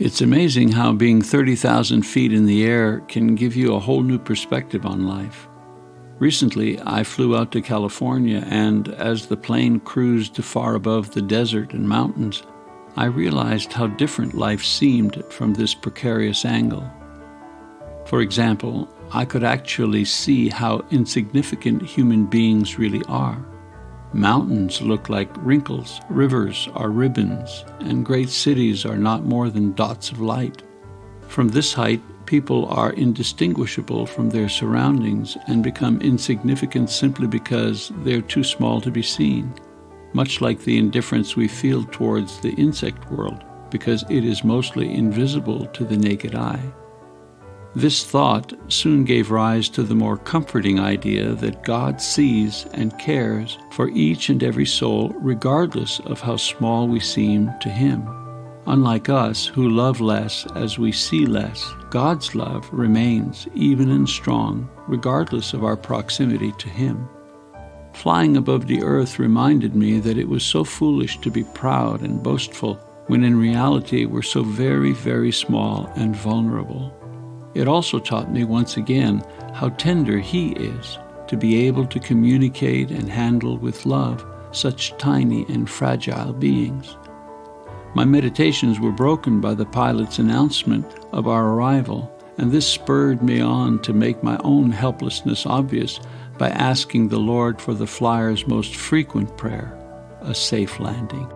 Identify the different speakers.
Speaker 1: It's amazing how being 30,000 feet in the air can give you a whole new perspective on life. Recently, I flew out to California, and as the plane cruised far above the desert and mountains, I realized how different life seemed from this precarious angle. For example, I could actually see how insignificant human beings really are. Mountains look like wrinkles, rivers are ribbons, and great cities are not more than dots of light. From this height, people are indistinguishable from their surroundings and become insignificant simply because they're too small to be seen, much like the indifference we feel towards the insect world because it is mostly invisible to the naked eye. This thought soon gave rise to the more comforting idea that God sees and cares for each and every soul, regardless of how small we seem to Him. Unlike us, who love less as we see less, God's love remains even and strong, regardless of our proximity to Him. Flying above the earth reminded me that it was so foolish to be proud and boastful when in reality we're so very, very small and vulnerable. It also taught me once again how tender He is to be able to communicate and handle with love such tiny and fragile beings. My meditations were broken by the pilot's announcement of our arrival, and this spurred me on to make my own helplessness obvious by asking the Lord for the flyer's most frequent prayer, a safe landing.